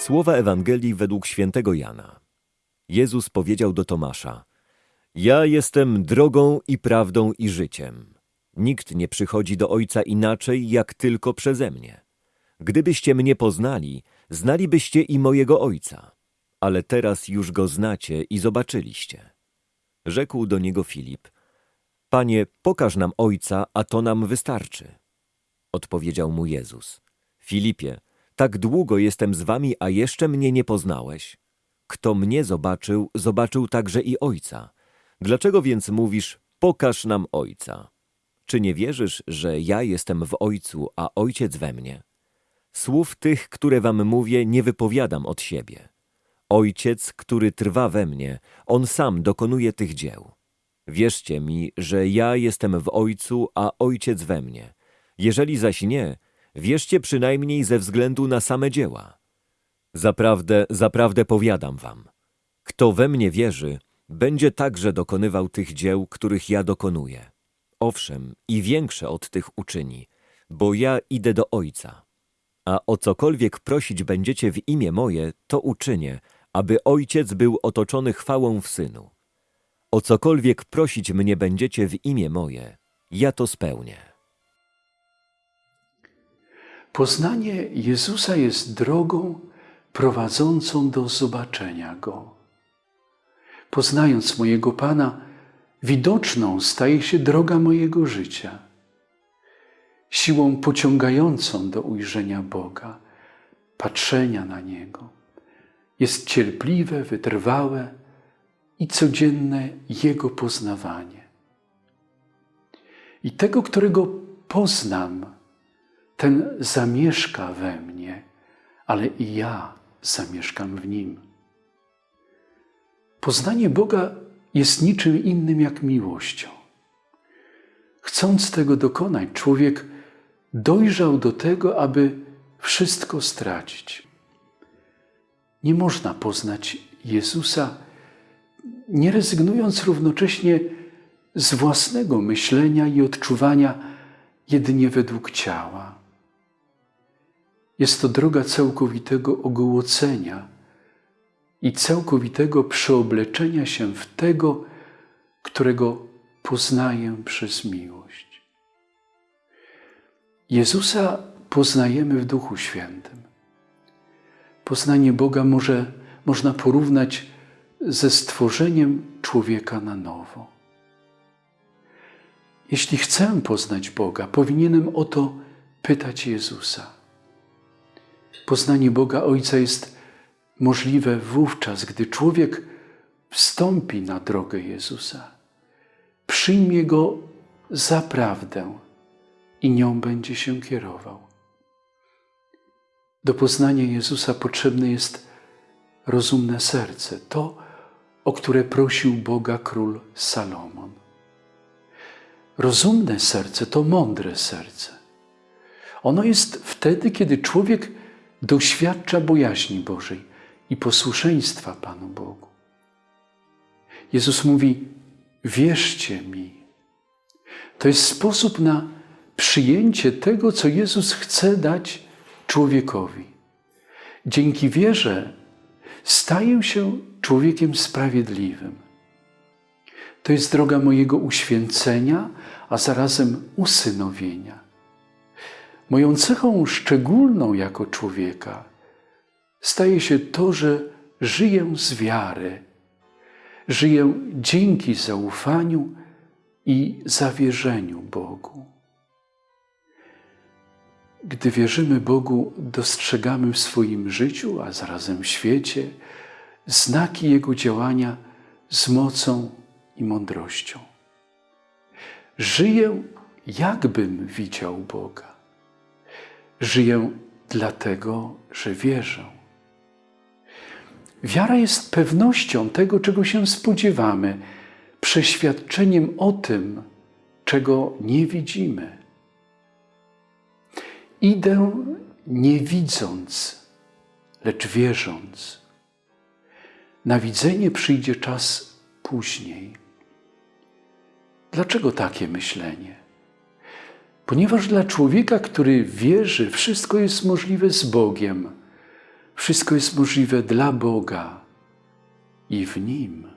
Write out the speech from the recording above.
Słowa Ewangelii według świętego Jana. Jezus powiedział do Tomasza: Ja jestem drogą i prawdą i życiem. Nikt nie przychodzi do Ojca inaczej, jak tylko przeze mnie. Gdybyście mnie poznali, znalibyście i mojego Ojca. Ale teraz już go znacie i zobaczyliście. Rzekł do niego Filip: Panie, pokaż nam Ojca, a to nam wystarczy. Odpowiedział mu Jezus: Filipie, tak długo jestem z wami, a jeszcze mnie nie poznałeś. Kto mnie zobaczył, zobaczył także i Ojca. Dlaczego więc mówisz, pokaż nam Ojca? Czy nie wierzysz, że ja jestem w Ojcu, a Ojciec we mnie? Słów tych, które wam mówię, nie wypowiadam od siebie. Ojciec, który trwa we mnie, On sam dokonuje tych dzieł. Wierzcie mi, że ja jestem w Ojcu, a Ojciec we mnie. Jeżeli zaś nie, wierzcie przynajmniej ze względu na same dzieła. Zaprawdę, zaprawdę powiadam wam, kto we mnie wierzy, będzie także dokonywał tych dzieł, których ja dokonuję. Owszem, i większe od tych uczyni, bo ja idę do Ojca. A o cokolwiek prosić będziecie w imię moje, to uczynię, aby Ojciec był otoczony chwałą w Synu. O cokolwiek prosić mnie będziecie w imię moje, ja to spełnię. Poznanie Jezusa jest drogą prowadzącą do zobaczenia Go. Poznając mojego Pana, widoczną staje się droga mojego życia. Siłą pociągającą do ujrzenia Boga, patrzenia na Niego. Jest cierpliwe, wytrwałe i codzienne Jego poznawanie. I tego, którego poznam, ten zamieszka we mnie, ale i ja zamieszkam w nim. Poznanie Boga jest niczym innym jak miłością. Chcąc tego dokonać, człowiek dojrzał do tego, aby wszystko stracić. Nie można poznać Jezusa, nie rezygnując równocześnie z własnego myślenia i odczuwania jedynie według ciała. Jest to droga całkowitego ogołocenia i całkowitego przeobleczenia się w tego, którego poznaję przez miłość. Jezusa poznajemy w Duchu Świętym. Poznanie Boga może, można porównać ze stworzeniem człowieka na nowo. Jeśli chcę poznać Boga, powinienem o to pytać Jezusa. Poznanie Boga Ojca jest możliwe wówczas, gdy człowiek wstąpi na drogę Jezusa, przyjmie Go za prawdę i nią będzie się kierował. Do poznania Jezusa potrzebne jest rozumne serce, to, o które prosił Boga król Salomon. Rozumne serce to mądre serce. Ono jest wtedy, kiedy człowiek doświadcza bojaźni Bożej i posłuszeństwa Panu Bogu. Jezus mówi: Wierzcie mi. To jest sposób na przyjęcie tego, co Jezus chce dać człowiekowi. Dzięki wierze staję się człowiekiem sprawiedliwym. To jest droga mojego uświęcenia, a zarazem usynowienia. Moją cechą szczególną jako człowieka staje się to, że żyję z wiary, żyję dzięki zaufaniu i zawierzeniu Bogu. Gdy wierzymy Bogu, dostrzegamy w swoim życiu, a zarazem w świecie, znaki Jego działania z mocą i mądrością. Żyję, jakbym widział Boga. Żyję dlatego, że wierzę. Wiara jest pewnością tego, czego się spodziewamy, przeświadczeniem o tym, czego nie widzimy. Idę nie widząc, lecz wierząc. Na widzenie przyjdzie czas później. Dlaczego takie myślenie? Ponieważ dla człowieka, który wierzy, wszystko jest możliwe z Bogiem. Wszystko jest możliwe dla Boga i w Nim.